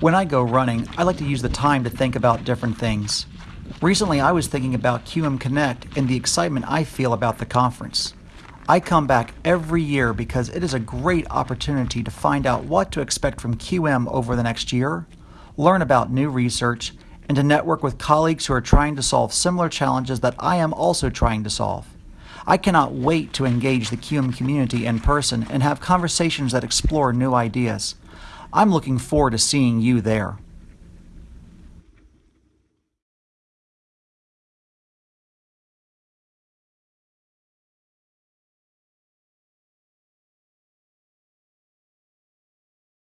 When I go running, I like to use the time to think about different things. Recently, I was thinking about QM Connect and the excitement I feel about the conference. I come back every year because it is a great opportunity to find out what to expect from QM over the next year, learn about new research, and to network with colleagues who are trying to solve similar challenges that I am also trying to solve. I cannot wait to engage the QM community in person and have conversations that explore new ideas. I'm looking forward to seeing you there.